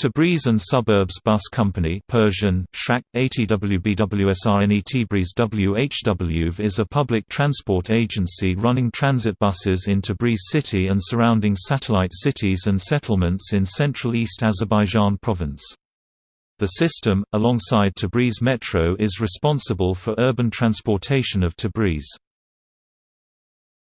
Tabriz and Suburbs Bus Company Persian, Shrak, ATWBWSRNE WHWV is a public transport agency running transit buses in Tabriz city and surrounding satellite cities and settlements in central East Azerbaijan province. The system, alongside Tabriz Metro is responsible for urban transportation of Tabriz.